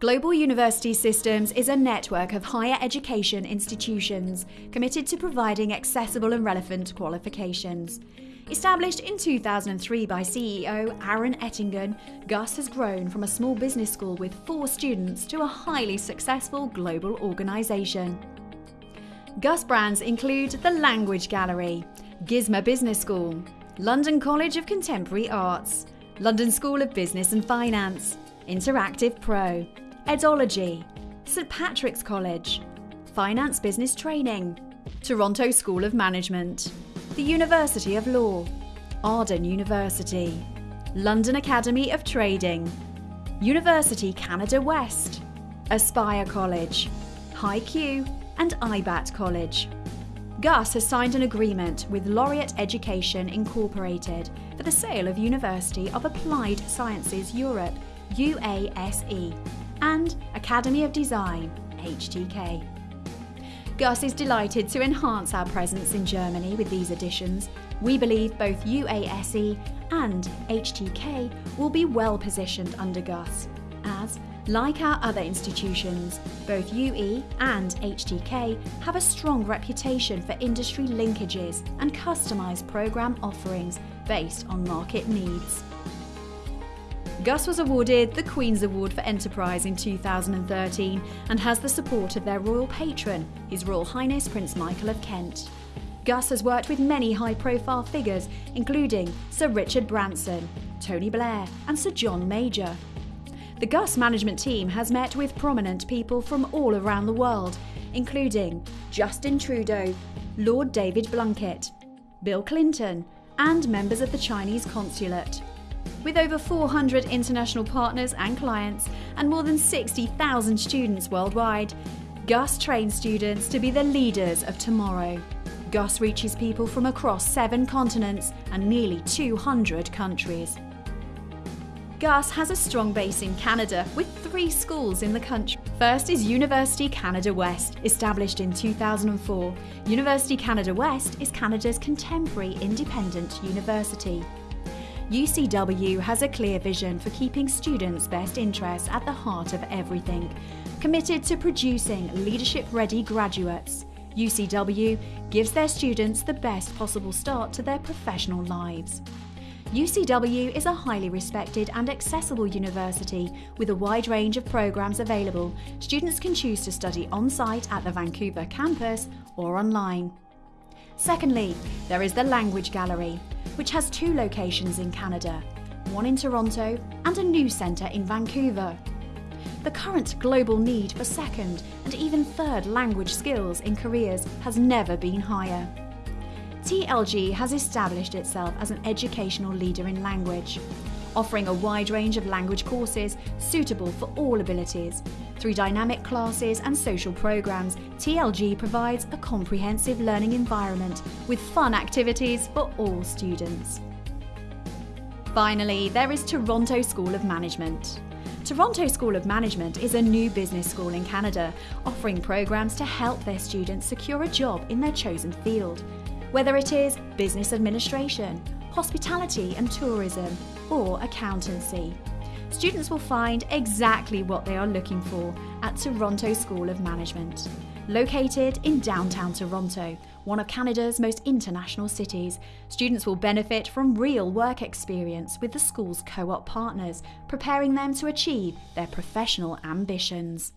Global University Systems is a network of higher education institutions committed to providing accessible and relevant qualifications. Established in 2003 by CEO Aaron Etingen, GUS has grown from a small business school with four students to a highly successful global organisation. GUS brands include the Language Gallery, GISMA Business School, London College of Contemporary Arts, London School of Business and Finance, Interactive Pro, Edology, St Patrick's College, Finance Business Training, Toronto School of Management, the University of Law, Arden University, London Academy of Trading, University Canada West, Aspire College, HiQ, and IBAT College. GUS has signed an agreement with Laureate Education Incorporated for the sale of University of Applied Sciences Europe, UASE, and Academy of Design, HTK. GUS is delighted to enhance our presence in Germany with these additions. We believe both UASE and HTK will be well positioned under GUS, as, like our other institutions, both UE and HTK have a strong reputation for industry linkages and customised programme offerings based on market needs. GUS was awarded the Queen's Award for Enterprise in 2013 and has the support of their royal patron, His Royal Highness Prince Michael of Kent. GUS has worked with many high profile figures, including Sir Richard Branson, Tony Blair, and Sir John Major. The GUS management team has met with prominent people from all around the world, including Justin Trudeau, Lord David Blunkett, Bill Clinton, and members of the Chinese consulate. With over 400 international partners and clients and more than 60,000 students worldwide, GUS trains students to be the leaders of tomorrow. GUS reaches people from across seven continents and nearly 200 countries. GUS has a strong base in Canada with three schools in the country. First is University Canada West, established in 2004. University Canada West is Canada's contemporary independent university. UCW has a clear vision for keeping students' best interests at the heart of everything. Committed to producing leadership ready graduates, UCW gives their students the best possible start to their professional lives. UCW is a highly respected and accessible university with a wide range of programs available. Students can choose to study on site at the Vancouver campus or online. Secondly, there is the Language Gallery, which has two locations in Canada, one in Toronto and a new centre in Vancouver. The current global need for second and even third language skills in careers has never been higher. TLG has established itself as an educational leader in language, offering a wide range of language courses suitable for all abilities. Through dynamic classes and social programs, TLG provides a comprehensive learning environment with fun activities for all students. Finally, there is Toronto School of Management. Toronto School of Management is a new business school in Canada, offering programs to help their students secure a job in their chosen field. Whether it is business administration, hospitality and tourism, or accountancy. Students will find exactly what they are looking for at Toronto School of Management. Located in downtown Toronto, one of Canada's most international cities, students will benefit from real work experience with the school's co op partners, preparing them to achieve their professional ambitions.